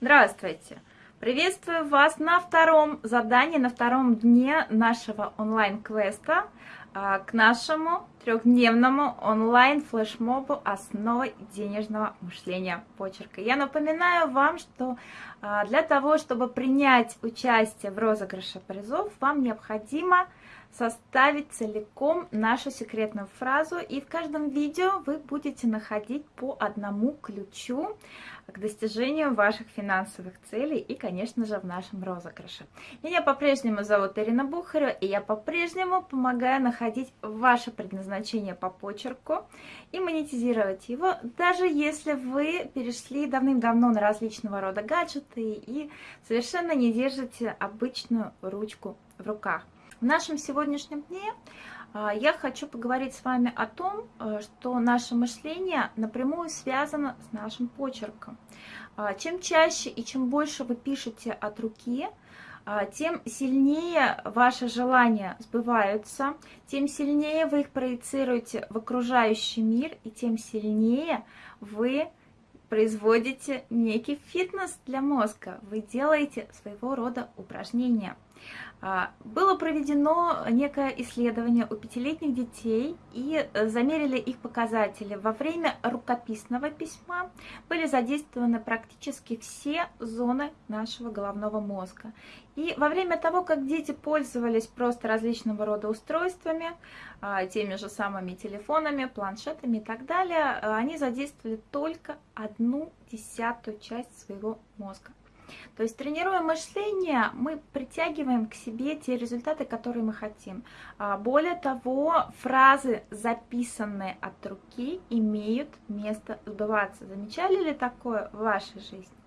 Здравствуйте! Приветствую вас на втором задании, на втором дне нашего онлайн-квеста а, к нашему трехдневному онлайн-флешмобу «Основы денежного мышления почерка». Я напоминаю вам, что а, для того, чтобы принять участие в розыгрыше призов, вам необходимо составить целиком нашу секретную фразу. И в каждом видео вы будете находить по одному ключу к достижению ваших финансовых целей и, конечно же, в нашем розыгрыше. Меня по-прежнему зовут Ирина Бухарева, и я по-прежнему помогаю находить ваше предназначение по почерку и монетизировать его, даже если вы перешли давным-давно на различного рода гаджеты и совершенно не держите обычную ручку в руках. В нашем сегодняшнем дне а, я хочу поговорить с вами о том, э, что наше мышление напрямую связано с нашим почерком. А, чем чаще и чем больше вы пишете от руки, а, тем сильнее ваши желания сбываются, тем сильнее вы их проецируете в окружающий мир, и тем сильнее вы производите некий фитнес для мозга, вы делаете своего рода упражнения. А, было проведено некое исследование у пятилетних детей и э, замерили их показатели. Во время рукописного письма были задействованы практически все зоны нашего головного мозга. И во время того, как дети пользовались просто различного рода устройствами, а, теми же самыми телефонами, планшетами и так далее, э, они задействовали только одну десятую часть своего мозга. То есть тренируя мышление, мы притягиваем к себе те результаты, которые мы хотим. А, более того, фразы, записанные от руки, имеют место сбываться. Замечали ли такое в вашей жизни?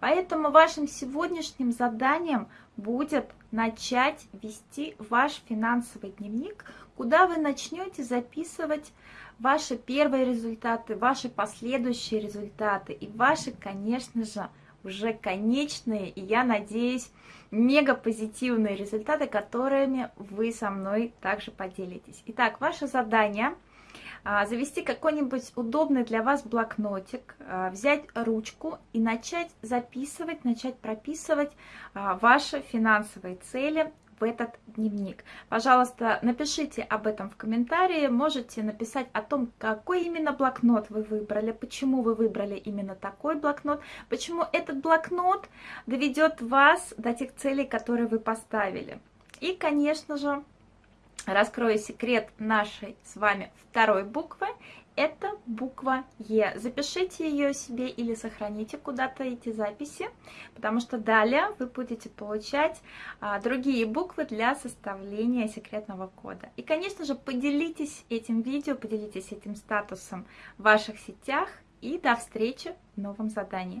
Поэтому вашим сегодняшним заданием будет начать вести ваш финансовый дневник, куда вы начнете записывать ваши первые результаты, ваши последующие результаты и ваши, конечно же, уже конечные, и я надеюсь, мега позитивные результаты, которыми вы со мной также поделитесь. Итак, ваше задание а, завести какой-нибудь удобный для вас блокнотик, а, взять ручку и начать записывать, начать прописывать а, ваши финансовые цели, в этот дневник. Пожалуйста, напишите об этом в комментарии, можете написать о том, какой именно блокнот вы выбрали, почему вы выбрали именно такой блокнот, почему этот блокнот доведет вас до тех целей, которые вы поставили. И, конечно же, раскрою секрет нашей с вами второй буквы это буква Е. Запишите ее себе или сохраните куда-то эти записи, потому что далее вы будете получать а, другие буквы для составления секретного кода. И, конечно же, поделитесь этим видео, поделитесь этим статусом в ваших сетях и до встречи в новом задании.